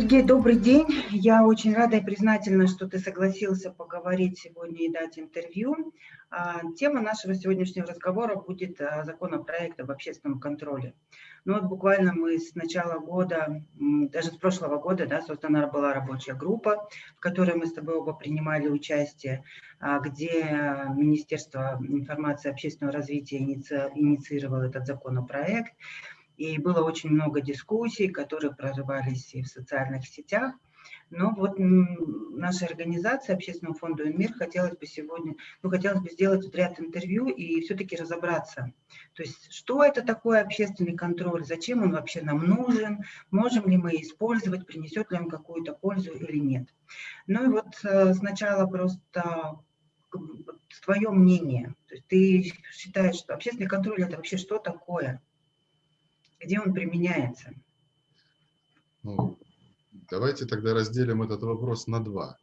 Сергей, добрый день. Я очень рада и признательна, что ты согласился поговорить сегодня и дать интервью. А, тема нашего сегодняшнего разговора будет а, законопроект об общественном контроле. Ну вот буквально мы с начала года, даже с прошлого года, да, создана была рабочая группа, в которой мы с тобой оба принимали участие, а, где Министерство информации и общественного развития инициировало этот законопроект. И было очень много дискуссий, которые прорывались и в социальных сетях. Но вот наша организация Общественного фонда «Мир» хотелось бы сегодня, ну, хотелось бы сделать ряд интервью и все-таки разобраться. То есть, что это такое общественный контроль, зачем он вообще нам нужен, можем ли мы использовать, принесет ли он какую-то пользу или нет. Ну и вот э, сначала просто твое мнение. То есть ты считаешь, что общественный контроль – это вообще что такое? Где он применяется? Ну, давайте тогда разделим этот вопрос на два.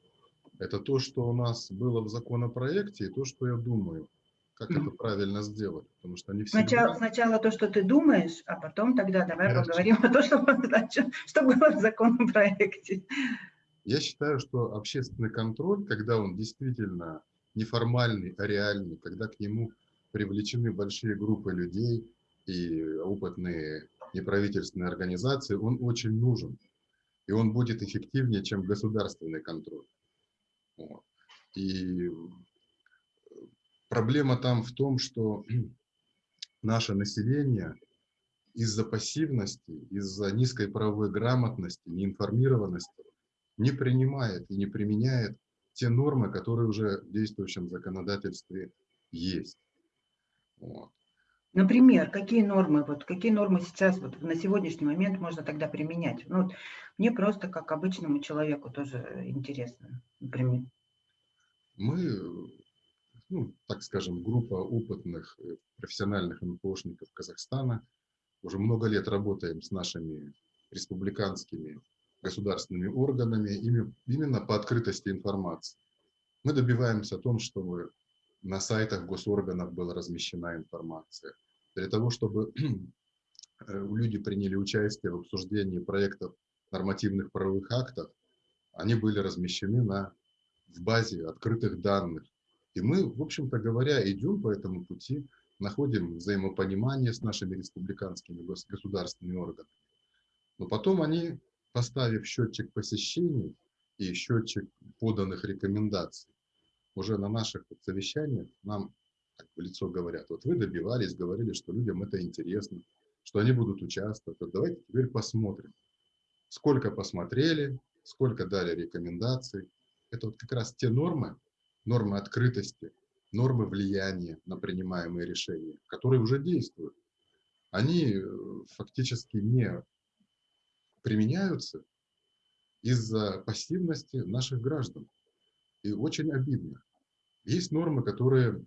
Это то, что у нас было в законопроекте, и то, что я думаю, как mm. это правильно сделать. Потому что они всегда... сначала, сначала то, что ты думаешь, а потом тогда давай Хорошо. поговорим о том, что, что было в законопроекте. Я считаю, что общественный контроль, когда он действительно неформальный, а реальный, когда к нему привлечены большие группы людей, и опытные неправительственные организации, он очень нужен. И он будет эффективнее, чем государственный контроль. И проблема там в том, что наше население из-за пассивности, из-за низкой правовой грамотности, неинформированности не принимает и не применяет те нормы, которые уже в действующем законодательстве есть. Вот. Например, какие нормы, вот, какие нормы сейчас, вот, на сегодняшний момент можно тогда применять? Ну, вот, мне просто, как обычному человеку, тоже интересно, например. Мы, ну, так скажем, группа опытных э, профессиональных НПОшников Казахстана, уже много лет работаем с нашими республиканскими государственными органами именно по открытости информации. Мы добиваемся о том, чтобы на сайтах госорганов была размещена информация, для того, чтобы э, люди приняли участие в обсуждении проектов нормативных правовых актов, они были размещены на, в базе открытых данных. И мы, в общем-то говоря, идем по этому пути, находим взаимопонимание с нашими республиканскими государственными органами. Но потом они, поставив счетчик посещений и счетчик поданных рекомендаций, уже на наших совещаниях нам в лицо говорят, вот вы добивались, говорили, что людям это интересно, что они будут участвовать. Вот давайте теперь посмотрим, сколько посмотрели, сколько дали рекомендаций. Это вот как раз те нормы, нормы открытости, нормы влияния на принимаемые решения, которые уже действуют. Они э, фактически не применяются из-за пассивности наших граждан. И очень обидно. Есть нормы, которые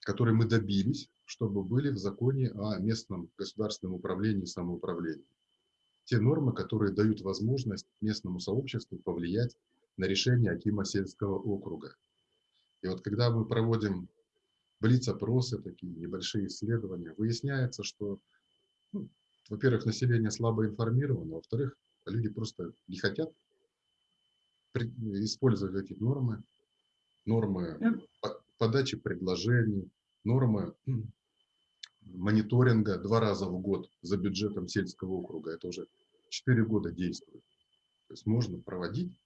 которые мы добились, чтобы были в законе о местном государственном управлении и самоуправлении. Те нормы, которые дают возможность местному сообществу повлиять на решение Акима сельского округа. И вот когда мы проводим блиц-опросы, такие небольшие исследования, выясняется, что, ну, во-первых, население слабо информировано, во-вторых, люди просто не хотят использовать эти нормы, нормы подачи предложений, нормы мониторинга два раза в год за бюджетом сельского округа. Это уже 4 года действует. То есть можно проводить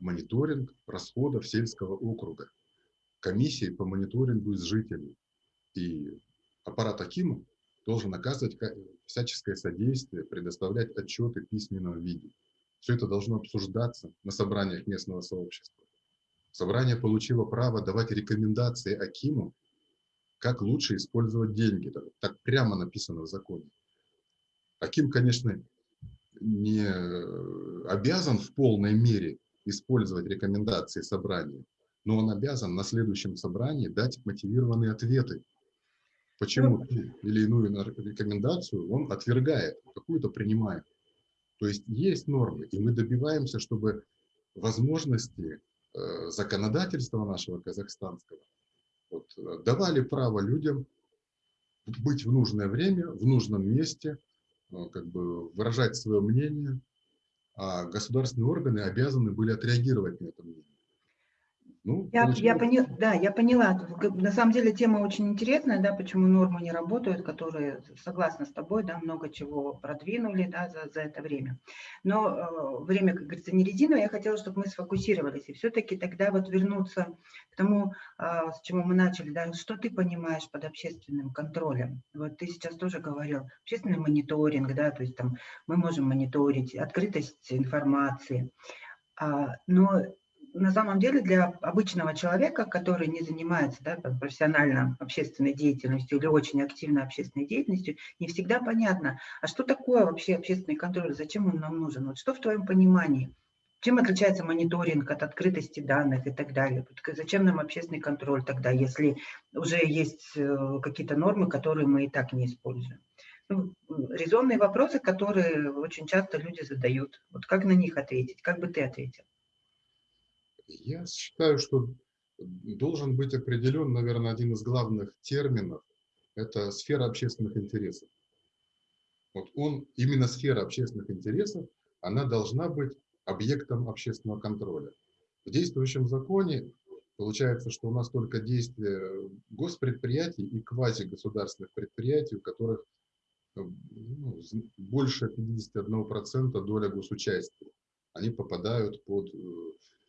мониторинг расходов сельского округа, комиссии по мониторингу из жителей. И аппарат Акима должен оказывать всяческое содействие, предоставлять отчеты в письменном виде. Все это должно обсуждаться на собраниях местного сообщества. Собрание получило право давать рекомендации Акиму, как лучше использовать деньги. Так прямо написано в законе. Аким, конечно, не обязан в полной мере использовать рекомендации собрания, но он обязан на следующем собрании дать мотивированные ответы. Почему ну, ту или иную рекомендацию он отвергает, какую-то принимает. То есть есть нормы, и мы добиваемся, чтобы возможности Э, законодательства нашего казахстанского вот, э, давали право людям быть в нужное время, в нужном месте, э, как бы выражать свое мнение а государственные органы обязаны были отреагировать на это мнение. Ну, я, я поняла, да, я поняла. На самом деле тема очень интересная, да, почему нормы не работают, которые, согласна с тобой, да, много чего продвинули, да, за, за это время. Но э, время, как говорится, не резиновое, я хотела, чтобы мы сфокусировались и все-таки тогда вот вернуться к тому, э, с чего мы начали, да, что ты понимаешь под общественным контролем. Вот ты сейчас тоже говорил, общественный мониторинг, да, то есть там мы можем мониторить открытость информации, а, но на самом деле для обычного человека, который не занимается да, профессионально общественной деятельностью или очень активно общественной деятельностью, не всегда понятно, а что такое вообще общественный контроль, зачем он нам нужен, вот что в твоем понимании? Чем отличается мониторинг от открытости данных и так далее? Зачем нам общественный контроль тогда, если уже есть э, какие-то нормы, которые мы и так не используем? Ну, резонные вопросы, которые очень часто люди задают. Вот как на них ответить? Как бы ты ответил? Я считаю, что должен быть определен, наверное, один из главных терминов – это сфера общественных интересов. Вот он, именно сфера общественных интересов, она должна быть объектом общественного контроля. В действующем законе получается, что у нас только действия госпредприятий и квазигосударственных предприятий, у которых ну, больше 51% доля госучастия. Они попадают под э, Э,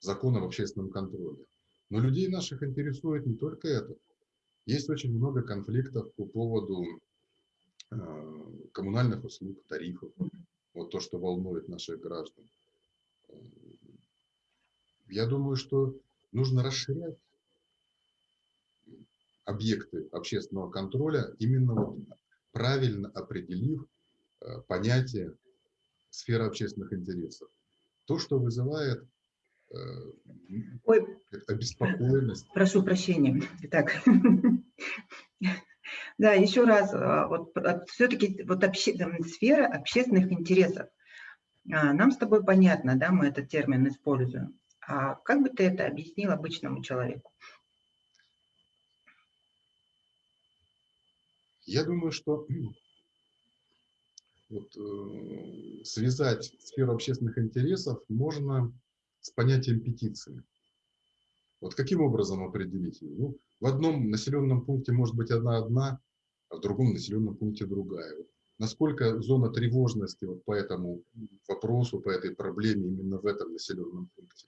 закон об общественном контроле. Но людей наших интересует не только это. Есть очень много конфликтов по поводу э, коммунальных услуг, тарифов. Вот то, что волнует наших граждан. Я думаю, что нужно расширять объекты общественного контроля, именно вот правильно определив э, понятие сферы общественных интересов то, что вызывает э, Ой, обеспокоенность. Прошу прощения. Итак, да, еще раз, а, вот все-таки вот обще, сфера общественных интересов. А, нам с тобой понятно, да, мы этот термин используем. А как бы ты это объяснил обычному человеку? Я думаю, что вот, э, связать сферу общественных интересов можно с понятием петиции. Вот каким образом определить ее? Ну, в одном населенном пункте может быть одна-одна, а в другом населенном пункте другая. Вот насколько зона тревожности вот по этому вопросу, по этой проблеме именно в этом населенном пункте?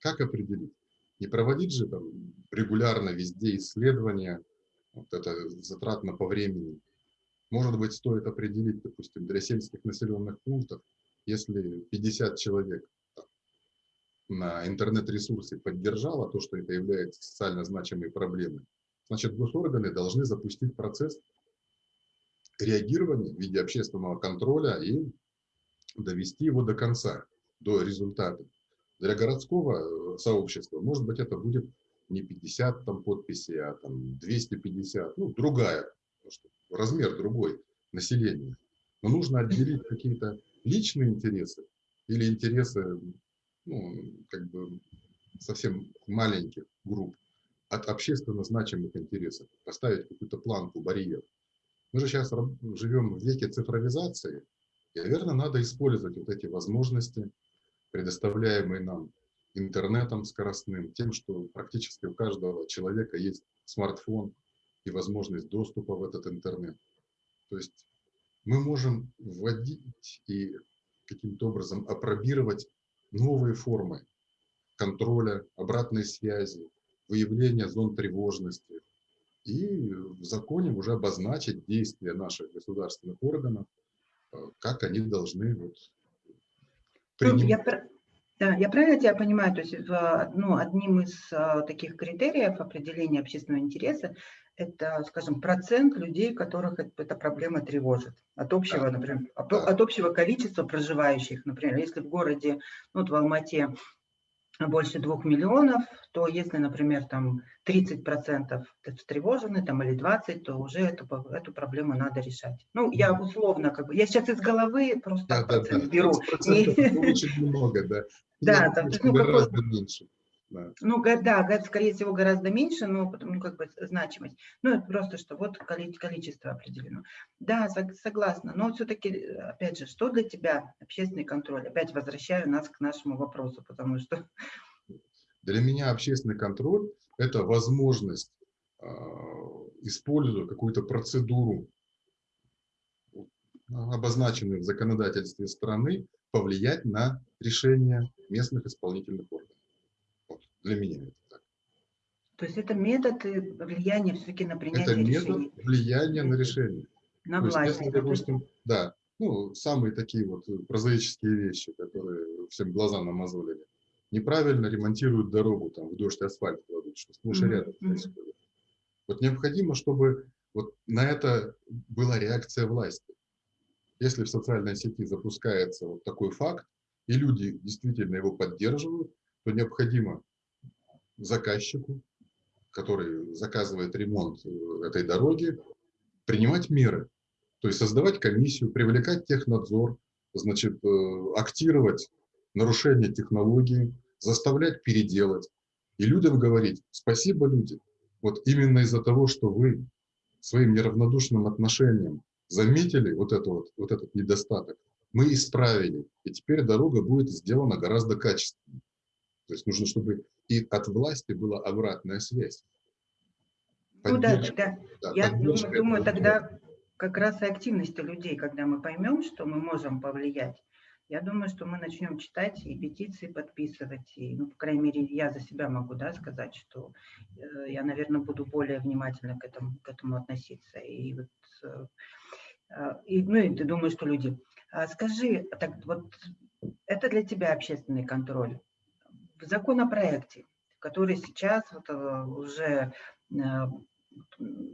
Как определить? Не проводить же там регулярно везде исследования, вот это затратно по времени, может быть, стоит определить, допустим, для сельских населенных пунктов, если 50 человек на интернет-ресурсе поддержало то, что это является социально значимой проблемой, значит, госорганы должны запустить процесс реагирования в виде общественного контроля и довести его до конца, до результата. Для городского э, сообщества, может быть, это будет не 50 там, подписей, а там, 250, ну, другая размер другой населения. Но нужно отделить какие-то личные интересы или интересы ну, как бы совсем маленьких групп от общественно значимых интересов, поставить какую-то планку, барьер. Мы же сейчас живем в веке цифровизации, и, наверное, надо использовать вот эти возможности, предоставляемые нам интернетом скоростным, тем, что практически у каждого человека есть смартфон, и возможность доступа в этот интернет. То есть мы можем вводить и каким-то образом опробировать новые формы контроля, обратной связи, выявления зон тревожности. И в законе уже обозначить действия наших государственных органов, э, как они должны вот принимать. Я, да, я правильно тебя понимаю, то есть ну, одним из а, таких критериев определения общественного интереса это, скажем, процент людей, которых эта проблема тревожит. От общего, например, от общего количества проживающих. Например, если в городе, ну, вот в Алмате больше двух миллионов, то если, например, там 30% встревожены, там, или 20, то уже эту, эту проблему надо решать. Ну, я условно, как бы, я сейчас из головы просто да, да, да. беру. Очень много, да. Да, там, ну, гораздо меньше. Да. Ну, да, скорее всего, гораздо меньше, но ну, как бы значимость. Ну, это просто, что вот количество определено. Да, согласна. Но все-таки, опять же, что для тебя общественный контроль? Опять возвращаю нас к нашему вопросу, потому что... Для меня общественный контроль – это возможность, э, используя какую-то процедуру, обозначенную в законодательстве страны, повлиять на решение местных исполнительных органов. Для меня это так. То есть это метод влияния все-таки на принятие это решений? Метод влияния на решение. На То власть. Есть, если, допустим, да, ну, самые такие вот прозаические вещи, которые всем глаза намазолили. Неправильно ремонтируют дорогу, там, в дождь асфальт кладут, что сплошь и рядом происходит. Вот необходимо, чтобы вот на это была реакция власти. Если в социальной сети запускается вот такой факт, и люди действительно его поддерживают, то необходимо заказчику, который заказывает ремонт э, этой дороги, принимать меры. То есть создавать комиссию, привлекать технадзор, значит, э, актировать нарушение технологии, заставлять переделать. И людям говорить, спасибо, люди, вот именно из-за того, что вы своим неравнодушным отношением заметили вот, это вот, вот этот недостаток, мы исправили, и теперь дорога будет сделана гораздо качественнее. То есть нужно, чтобы и от власти была обратная связь. Ну да, тогда, да, я думаю, думаю тогда как раз и активности людей, когда мы поймем, что мы можем повлиять, я думаю, что мы начнем читать и петиции подписывать. И, ну, по крайней мере, я за себя могу да, сказать, что э, я, наверное, буду более внимательно к этому, к этому относиться. И вот э, а, и, ну, и ты думаешь, что люди. А скажи, так вот, это для тебя общественный контроль. В законопроекте, который сейчас вот э, уже э,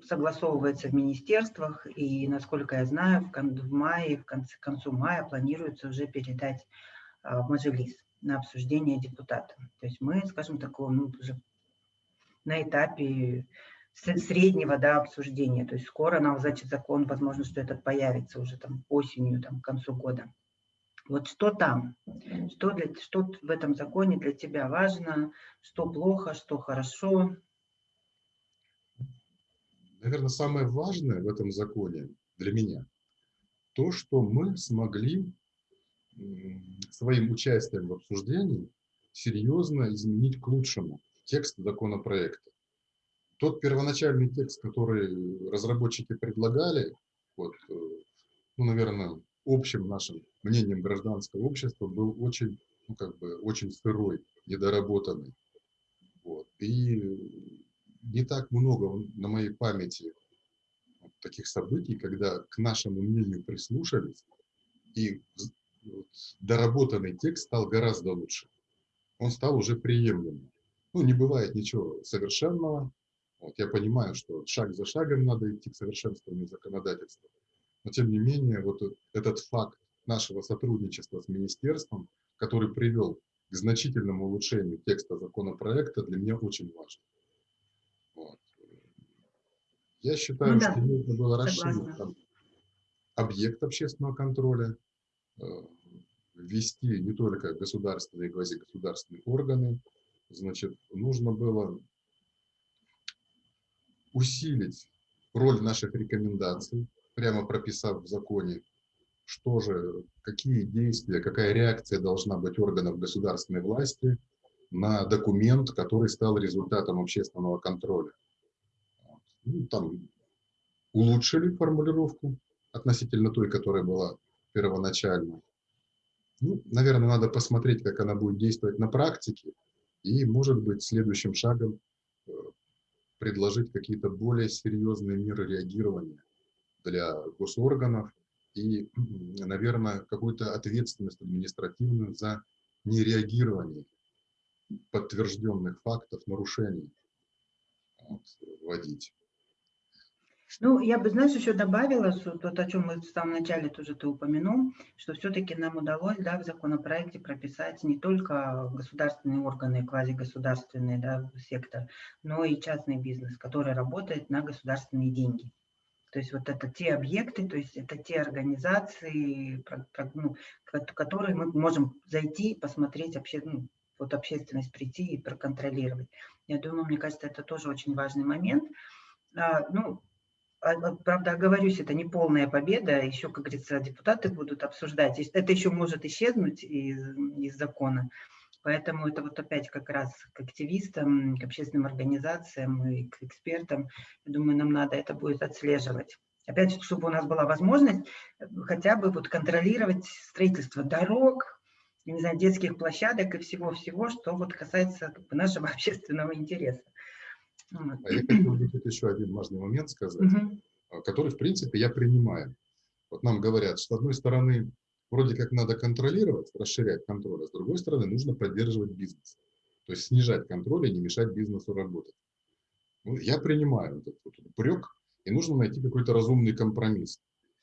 согласовывается в министерствах, и, насколько я знаю, в, мае, в конце, к концу мая планируется уже передать в Мажилис на обсуждение депутатам. То есть мы, скажем, такого, ну, уже на этапе среднего да, обсуждения. То есть скоро нам, значит, закон, возможно, что этот появится уже там осенью, там, к концу года. Вот что там, что, для, что в этом законе для тебя важно, что плохо, что хорошо? Наверное, самое важное в этом законе для меня, то, что мы смогли своим участием в обсуждении серьезно изменить к лучшему текст законопроекта. Тот первоначальный текст, который разработчики предлагали, вот, э, ну, наверное, общим нашим мнением гражданского общества был очень, ну, как бы, очень сырой, недоработанный. Вот. И не так много на моей памяти таких событий, когда к нашему мнению прислушались, и доработанный текст стал гораздо лучше. Он стал уже приемлемым. Ну, не бывает ничего совершенного, вот я понимаю, что шаг за шагом надо идти к совершенствованию законодательства. Но тем не менее, вот этот факт нашего сотрудничества с министерством, который привел к значительному улучшению текста законопроекта, для меня очень важен. Вот. Я считаю, ну, да. что нужно было расширить там, объект общественного контроля, э, ввести не только государственные и квазигосударственные органы, значит, нужно было усилить роль наших рекомендаций, прямо прописав в законе, что же, какие действия, какая реакция должна быть органов государственной власти на документ, который стал результатом общественного контроля. Ну, там улучшили формулировку относительно той, которая была первоначально. Ну, наверное, надо посмотреть, как она будет действовать на практике, и, может быть, следующим шагом э, предложить какие-то более серьезные меры реагирования для госорганов и, наверное, какую-то ответственность административную за нереагирование подтвержденных фактов нарушений вот, вводить. Ну, я бы, знаешь, еще добавила, то, о чем мы в самом начале тоже ты упомянул, что все-таки нам удалось да, в законопроекте прописать не только государственные органы, квазигосударственный да, сектор, но и частный бизнес, который работает на государственные деньги. То есть вот это те объекты, то есть это те организации, ну, которые мы можем зайти, посмотреть вообще, ну, вот общественность прийти и проконтролировать. Я думаю, мне кажется, это тоже очень важный момент. А, ну, а, а, правда, оговорюсь, это не полная победа, еще, как говорится, депутаты будут обсуждать. Это еще может исчезнуть из, из закона. Поэтому это вот опять как раз к активистам, к общественным организациям и к экспертам, я думаю, нам надо это будет отслеживать. Опять, чтобы у нас была возможность э, хотя бы вот контролировать строительство дорог, не знаю, детских площадок и всего-всего, что вот касается как бы, нашего общественного интереса. А я хотел бы тут еще один важный момент сказать, угу. который, в принципе, я принимаю. Вот нам говорят, с одной стороны, вроде как надо контролировать, расширять контроль, а с другой стороны, нужно поддерживать бизнес. То есть снижать контроль и не мешать бизнесу работать. Ну, я принимаю этот, этот упрек, и нужно найти какой-то разумный компромисс.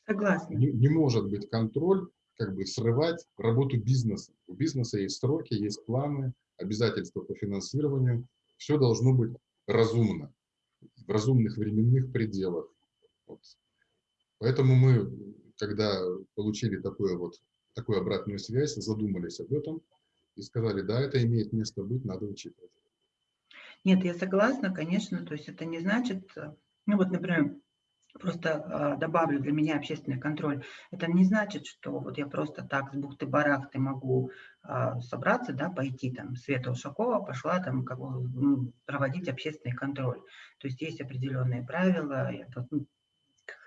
Согласна. Не, не может быть контроль, как бы срывать работу бизнеса. У бизнеса есть сроки, есть планы, обязательства по финансированию. Все должно быть разумно, в разумных временных пределах. Вот. Поэтому мы, когда получили такое вот, такую обратную связь, задумались об этом и сказали, да, это имеет место быть, надо учитывать. Нет, я согласна, конечно, то есть это не значит, ну вот, например, просто э, добавлю для меня общественный контроль. Это не значит, что вот я просто так с бухты-барахты могу э, собраться, да, пойти там, Света Ушакова пошла там как бы, проводить общественный контроль. То есть есть определенные правила, я ну,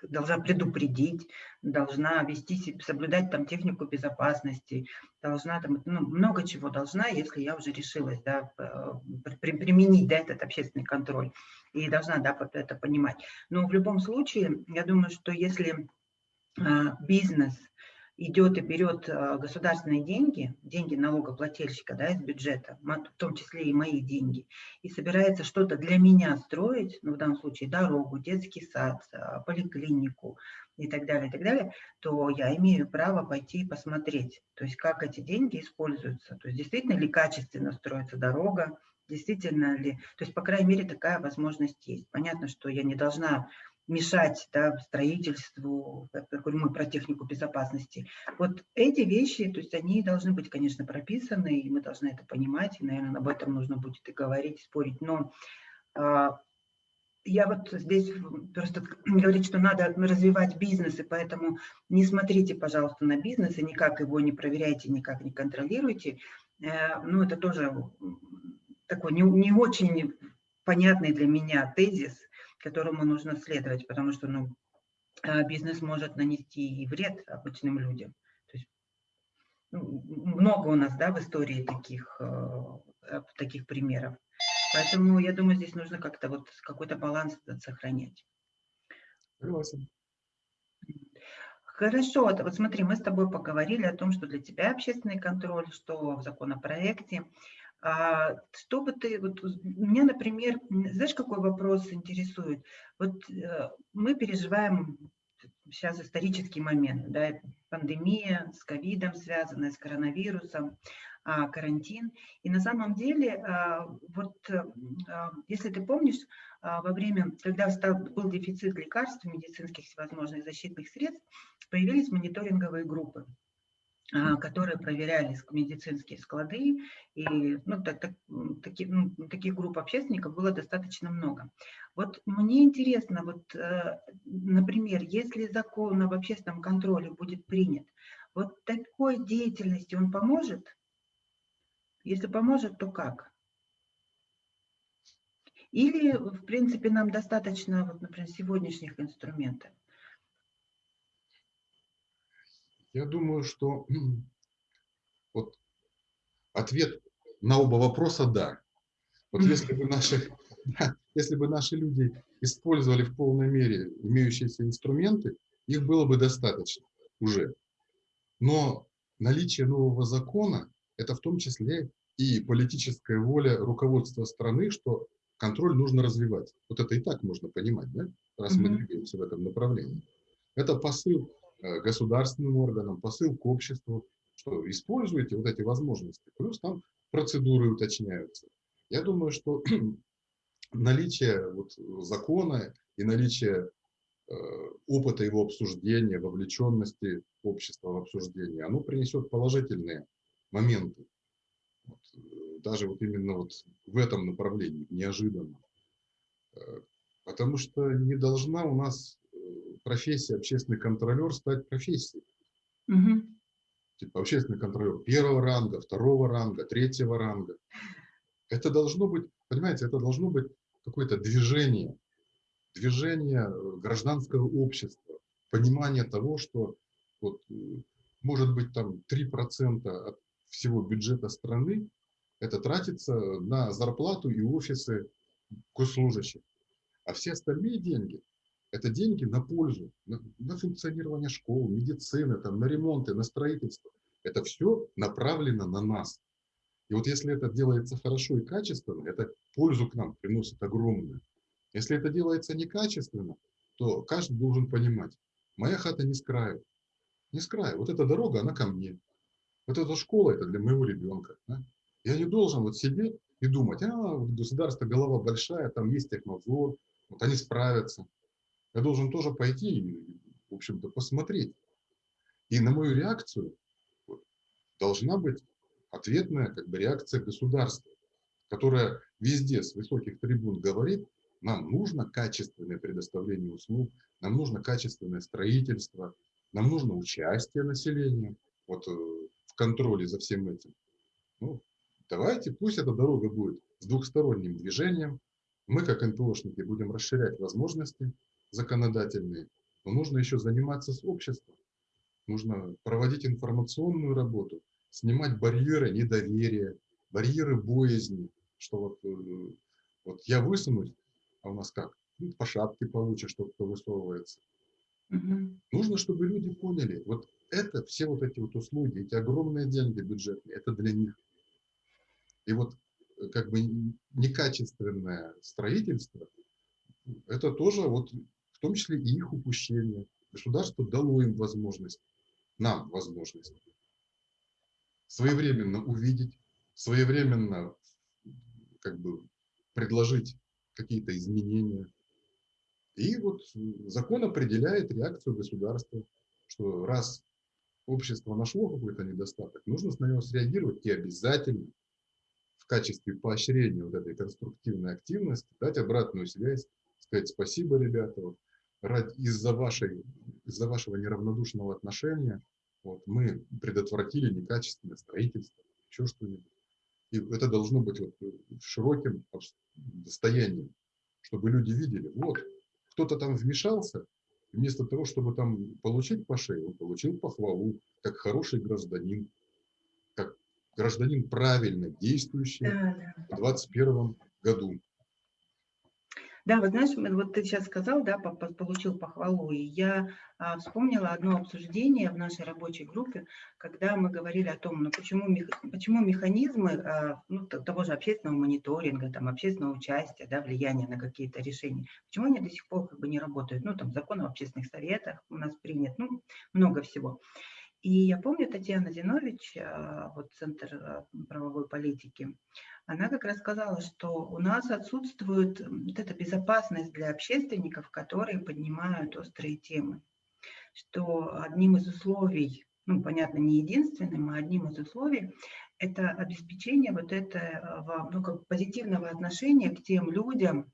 должна предупредить, должна вести, соблюдать там технику безопасности, должна там, ну, много чего должна, если я уже решилась, да, применить, да, этот общественный контроль и должна, да, это понимать. Но в любом случае, я думаю, что если а, бизнес идет и берет а, государственные деньги, деньги налогоплательщика да, из бюджета, в том числе и мои деньги, и собирается что-то для меня строить, ну, в данном случае дорогу, детский сад, а, поликлинику и так далее, и так далее, то я имею право пойти и посмотреть, то есть как эти деньги используются, то есть действительно ли качественно строится дорога, действительно ли, то есть, по крайней мере, такая возможность есть. Понятно, что я не должна мешать да, строительству, как мы про технику безопасности. Вот эти вещи, то есть они должны быть, конечно, прописаны, и мы должны это понимать, и, наверное, об этом нужно будет и говорить, спорить. Но а, я вот здесь просто говорить, что надо развивать бизнес, и поэтому не смотрите, пожалуйста, на бизнес, и никак его не проверяйте, никак не контролируйте. Э, ну, это тоже такой не, не очень понятный для меня тезис, которому нужно следовать, потому что ну, а, бизнес может нанести и вред обычным людям. То есть, ну, много у нас да, в истории таких, э, таких примеров. Поэтому я думаю, здесь нужно как-то вот какой-то баланс сохранять. Согласен. Хорошо, вот смотри, мы с тобой поговорили о том, что для тебя общественный контроль, что в законопроекте. А, что бы ты, вот меня, например, знаешь, какой вопрос интересует? Вот э, мы переживаем сейчас исторический момент, да, пандемия с ковидом связанная, с коронавирусом, а, карантин. И на самом деле, а, вот если ты помнишь, во время, когда стал, был дефицит лекарств, медицинских всевозможных защитных средств, появились мониторинговые группы. А, которые проверяли медицинские склады, и ну, так, так, таки, ну, таких групп общественников было достаточно много. Вот мне интересно, вот, э, например, если закон об общественном контроле будет принят, вот такой деятельности он поможет? Если поможет, то как? Или, в принципе, нам достаточно, вот, например, сегодняшних инструментов? Я думаю, что вот ответ на оба вопроса – да. Вот если бы наши, если бы наши люди использовали в полной мере имеющиеся инструменты, их было бы достаточно уже. Но наличие нового закона – это в том числе и политическая воля руководства страны, что контроль нужно развивать. Вот это и так можно понимать, да? раз мы двигаемся в этом направлении. Это посыл государственным органам, посыл к обществу, что используйте вот эти возможности. Плюс там процедуры уточняются. Я думаю, что наличие вот закона и наличие э, опыта его обсуждения, вовлеченности общества в обсуждение, оно принесет положительные моменты. Вот. даже вот именно вот в этом направлении, неожиданно. Э, потому что не должна у нас э, профессия общественный контролер стать профессией. Угу. Типа общественный контролер первого ранга, второго ранга, третьего ранга. Это должно быть, понимаете, это должно быть какое-то движение, движение гражданского общества, понимание того, что вот, может быть там 3% от всего бюджета страны это тратится на зарплату и офисы госслужащих. А все остальные деньги – это деньги на пользу, на, на функционирование школ, медицины, там, на ремонты, на строительство. Это все направлено на нас. И вот если это делается хорошо и качественно, это пользу к нам приносит огромную. Если это делается некачественно, то каждый должен понимать, моя хата не с краю. Не с краю. Вот эта дорога, она ко мне. Вот эта школа, это для моего ребенка. Да? Я не должен вот сидеть и думать, а, государство голова большая, там есть технадзор, вот они справятся. Я должен тоже пойти в общем-то, посмотреть. И на мою реакцию должна быть ответная как бы, реакция государства, которая везде с высоких трибун говорит, нам нужно качественное предоставление услуг, нам нужно качественное строительство, нам нужно участие населения вот, э, в контроле за всем этим. Ну, давайте, пусть эта дорога будет с двухсторонним движением. Мы, как НПОшники, будем расширять возможности законодательные, но нужно еще заниматься с обществом. Нужно проводить информационную работу, снимать барьеры недоверия, барьеры боязни, что вот, э, вот я высунусь, а у нас как? Ну, по шапке получишь, что кто высовывается. Угу. Нужно, чтобы люди поняли, вот это, все вот эти вот услуги, эти огромные деньги бюджетные, это для них. И вот э, как бы некачественное строительство, это тоже вот в том числе и их упущение. Государство дало им возможность, нам возможность своевременно увидеть, своевременно как бы предложить какие-то изменения. И вот закон определяет реакцию государства, что раз общество нашло какой-то недостаток, нужно на него среагировать и обязательно в качестве поощрения вот этой конструктивной активности дать обратную связь, сказать спасибо, ребята, вот, из-за вашей, из-за вашего неравнодушного отношения вот, мы предотвратили некачественное строительство, еще что-нибудь. И это должно быть вот широким достоянием, чтобы люди видели, вот, кто-то там вмешался, вместо того, чтобы там получить по шее, он получил похвалу, как хороший гражданин, как гражданин правильно действующий в 2021 году. Да, вы знаешь, вот ты сейчас сказал, да, получил похвалу, и я а, вспомнила одно обсуждение в нашей рабочей группе, когда мы говорили о том, ну почему, почему механизмы а, ну, того же общественного мониторинга, там, общественного участия, да, влияния на какие-то решения, почему они до сих пор как бы не работают, ну там закон об общественных советах у нас принят, ну много всего. И я помню, Татьяна Зинович, а, вот Центр правовой политики, она как раз сказала, что у нас отсутствует вот эта безопасность для общественников, которые поднимают острые темы. Что одним из условий, ну, понятно, не единственным, а одним из условий, это обеспечение вот этого ну, как позитивного отношения к тем людям,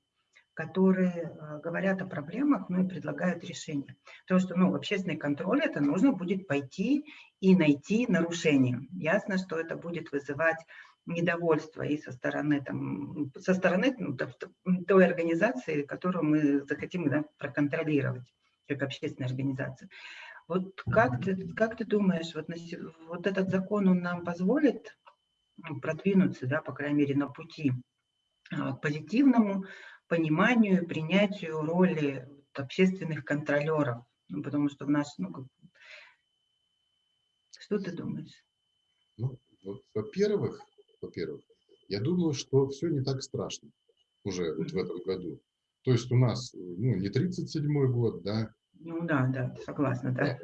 которые э, говорят о проблемах, ну и предлагают решения. Потому что ну, общественный контроль, это нужно будет пойти и найти нарушения. Ясно, что это будет вызывать недовольство и со стороны, там, со стороны ну, той организации, которую мы захотим да, проконтролировать, как общественная организация. Вот как ты, как ты думаешь, вот, на, вот этот закон, он нам позволит продвинуться, да, по крайней мере, на пути а, к позитивному пониманию и принятию роли общественных контролеров? Ну, потому что в наш, ну, как... что ты думаешь? Ну, во-первых, во-первых. Я думаю, что все не так страшно уже вот в этом году. То есть у нас ну, не 37-й год, да? Ну да, да, согласна, да.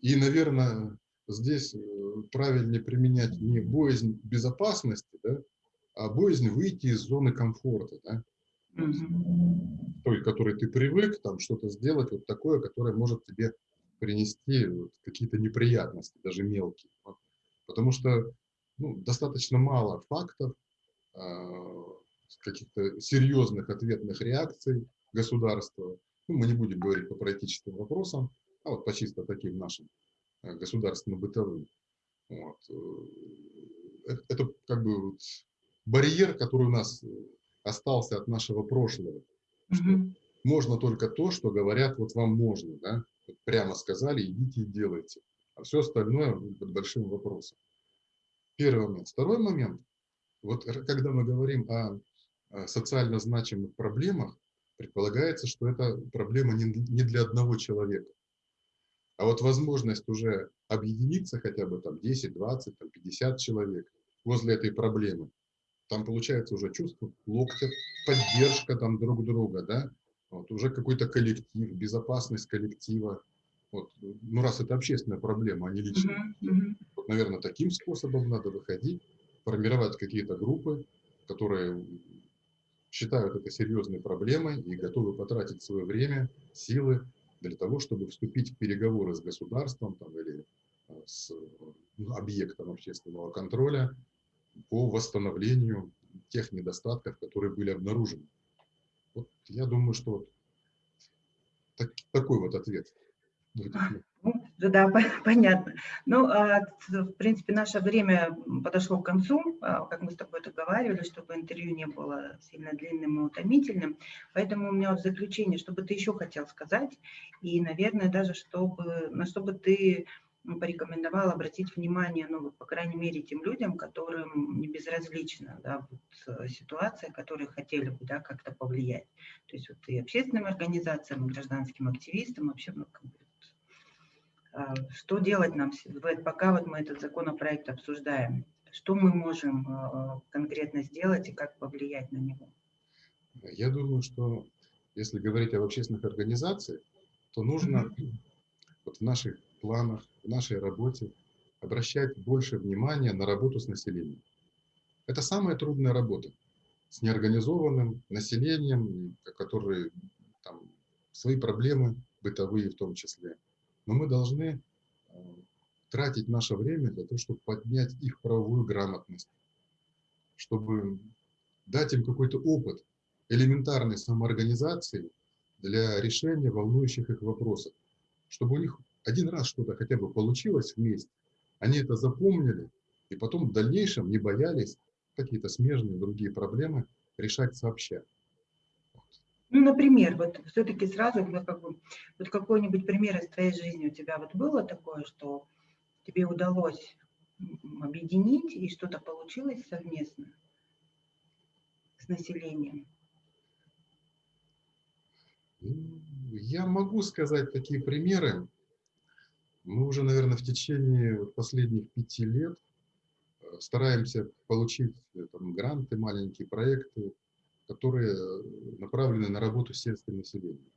И, наверное, здесь э, правильнее применять не боязнь безопасности, да, а боязнь выйти из зоны комфорта, да? Угу. Той, к которой ты привык, там что-то сделать вот такое, которое может тебе принести вот, какие-то неприятности, даже мелкие. Потому что ну, достаточно мало фактов, а, каких-то серьезных ответных реакций государства. Ну, мы не будем говорить по политическим вопросам, а вот по чисто таким нашим э, государственно-бытовым. Вот. Э, это как бы вот барьер, который у нас остался от нашего прошлого. Mm Можно только то, что говорят, вот вам можно, да? Прямо сказали, идите и делайте. А все остальное под большим вопросом. Первый момент. Второй момент. Вот когда мы говорим о социально значимых проблемах, предполагается, что это проблема не для одного человека. А вот возможность уже объединиться хотя бы там 10, 20, там 50 человек возле этой проблемы, там получается уже чувство локтя, поддержка там друг друга, да, вот, уже какой-то коллектив, безопасность коллектива. Вот, ну, раз это общественная проблема, а не личная. Uh -huh, uh -huh. Наверное, таким способом надо выходить, формировать какие-то группы, которые считают это серьезной проблемой и готовы потратить свое время, силы для того, чтобы вступить в переговоры с государством там, или а, с ну, объектом общественного контроля по восстановлению тех недостатков, которые были обнаружены. Вот я думаю, что так, такой вот ответ. Ну, да, понятно. Ну, а, в принципе, наше время подошло к концу, а, как мы с тобой договаривались, чтобы интервью не было сильно длинным и утомительным. Поэтому у меня вот заключение, что бы ты еще хотел сказать, и, наверное, даже чтобы, на что бы ты порекомендовал обратить внимание, ну, по крайней мере, тем людям, которым не безразлична да, вот, ситуация, которые хотели бы да, как-то повлиять. То есть вот и общественным организациям, и гражданским активистам, вообще, ну, как бы, а, что делать нам, пока вот мы этот законопроект обсуждаем, что мы можем а, конкретно сделать и как повлиять на него? Я думаю, что если говорить об общественных организациях, то нужно mm -hmm. вот в наших планах, в нашей работе обращать больше внимания на работу с населением. Это самая трудная работа с неорганизованным населением, которые там, свои проблемы, бытовые в том числе. Но мы должны э, тратить наше время для того, чтобы поднять их правовую грамотность, чтобы дать им какой-то опыт элементарной самоорганизации для решения волнующих их вопросов, чтобы у них один раз что-то хотя бы получилось вместе, они это запомнили, и потом в дальнейшем не боялись какие-то смежные другие проблемы решать сообща. Ну, например, вот все-таки сразу, ну, как бы, вот какой-нибудь пример из твоей жизни у тебя вот было такое, что тебе удалось объединить и что-то получилось совместно с населением? Я могу сказать такие примеры. Мы уже, наверное, в течение последних пяти лет э, стараемся получить э, там, гранты, маленькие проекты, которые э, направлены на работу с сельским населением.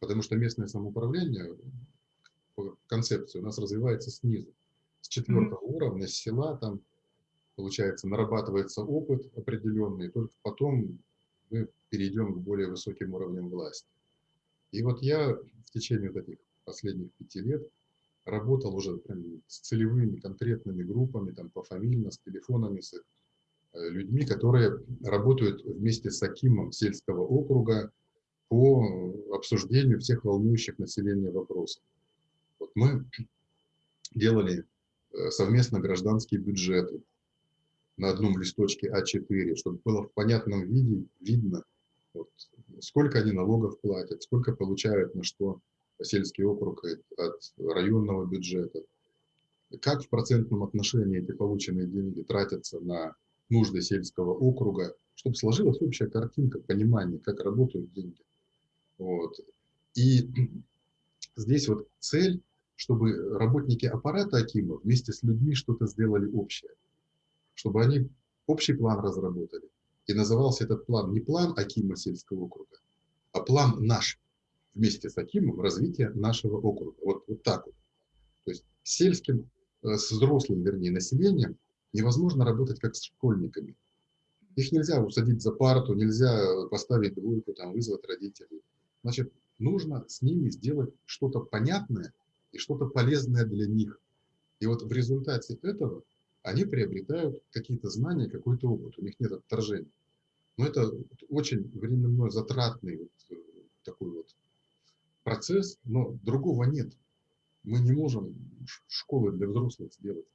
Потому что местное самоуправление по концепции у нас развивается снизу. С четвертого mm -hmm. уровня, с села, там, получается, нарабатывается опыт определенный, и только потом мы перейдем к более высоким уровням власти. И вот я в течение вот этих последних пяти лет работал уже прям с целевыми конкретными группами, там пофамильно, с телефонами, с людьми, которые работают вместе с Акимом сельского округа по обсуждению всех волнующих населения вопросов. Вот мы делали э, совместно гражданские бюджеты на одном листочке А4, чтобы было в понятном виде видно, вот, сколько они налогов платят, сколько получают на что сельский округ от районного бюджета, как в процентном отношении эти полученные деньги тратятся на нужды сельского округа, чтобы сложилась общая картинка, понимание, как работают деньги. Вот. И здесь вот цель, чтобы работники аппарата Акима вместе с людьми что-то сделали общее, чтобы они общий план разработали. И назывался этот план не план Акима сельского округа, а план наш вместе с Акимом развитие нашего округа. Вот, вот так вот. То есть сельским, э, с взрослым, вернее, населением невозможно работать как с школьниками. Их нельзя усадить за парту, нельзя поставить двойку, там, вызвать родителей. Значит, нужно с ними сделать что-то понятное и что-то полезное для них. И вот в результате этого они приобретают какие-то знания, какой-то опыт, у них нет отторжения. Но это очень временно затратный вот э, такой вот процесс, но другого нет. Мы не можем школы для взрослых сделать.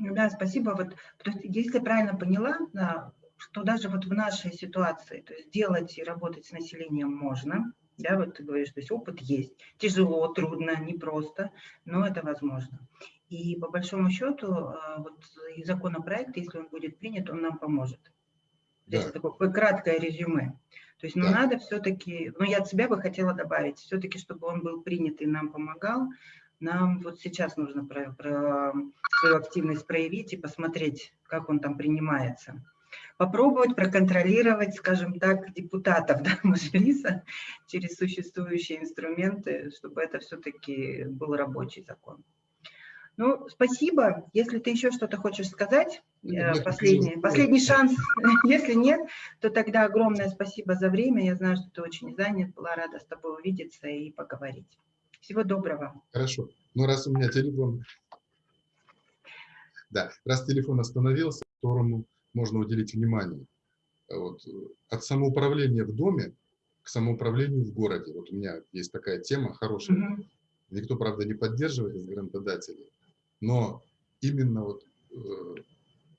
Да, спасибо. Вот, то есть, если я правильно поняла, да, что даже вот в нашей ситуации, то есть делать и работать с населением можно, да, вот ты говоришь, то есть опыт есть, тяжело, трудно, непросто, но это возможно. И по большому счету, а, вот и законопроект, если он будет принят, он нам поможет. Да. Здесь такое краткое резюме. То есть, ну, да. надо все-таки, ну, я от себя бы хотела добавить, все-таки, чтобы он был принят и нам помогал, нам вот сейчас нужно про, про свою активность проявить и посмотреть, как он там принимается. Попробовать проконтролировать, скажем так, депутатов да, Мажилиса через существующие инструменты, чтобы это все-таки был рабочий закон. Ну, спасибо. Если ты еще что-то хочешь сказать, нет, э, последний, последний шанс. Если нет, то тогда огромное спасибо за время. Я знаю, что ты очень занят. Была рада с тобой увидеться и поговорить. Всего доброго. Хорошо. Ну, раз у меня телефон... Да, раз телефон остановился, которому можно уделить внимание. Вот. От самоуправления в доме к самоуправлению в городе. Вот у меня есть такая тема хорошая. Угу. Никто, правда, не поддерживает из грантодателей. Но именно вот э,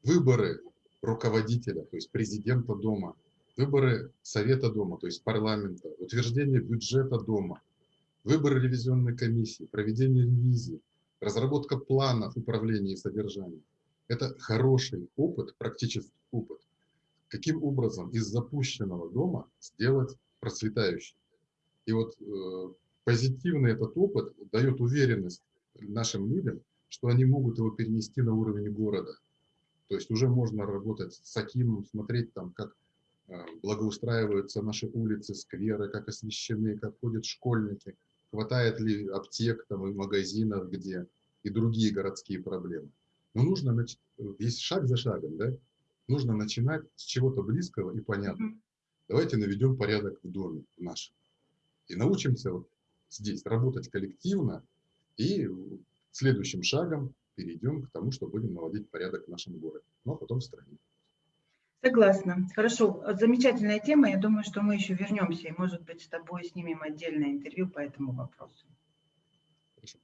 выборы руководителя, то есть президента дома, выборы совета дома, то есть парламента, утверждение бюджета дома, выборы ревизионной комиссии, проведение ревизии, разработка планов управления и содержания. Это хороший опыт, практический опыт. Каким образом из запущенного дома сделать процветающий. И вот э, позитивный этот опыт дает уверенность нашим людям, что они могут его перенести на уровень города. То есть уже можно работать с Акимом, смотреть там, как э, благоустраиваются наши улицы, скверы, как освещены, как ходят школьники, хватает ли аптек там, и магазинов где, и другие городские проблемы. Но нужно, нач... есть шаг за шагом, да? Нужно начинать с чего-то близкого и понятного. Давайте наведем порядок в доме нашем. И научимся вот здесь работать коллективно и следующим шагом перейдем к тому, что будем наводить порядок в нашем городе, а потом в стране. Согласна. Хорошо. Замечательная тема. Я думаю, что мы еще вернемся и, может быть, с тобой снимем отдельное интервью по этому вопросу.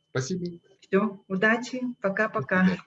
Спасибо. Все. Удачи. Пока-пока.